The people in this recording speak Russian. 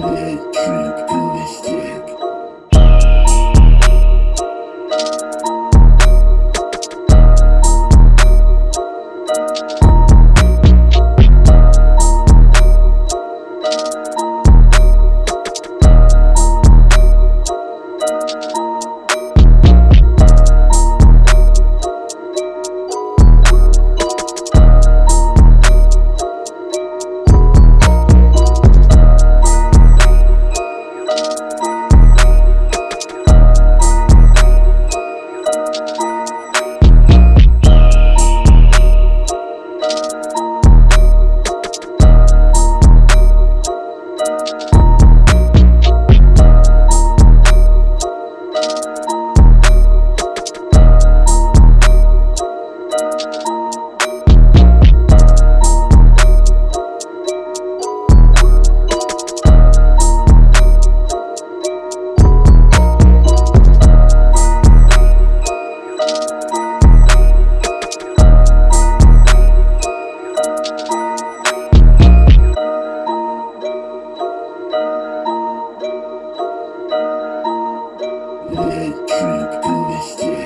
Love будет привести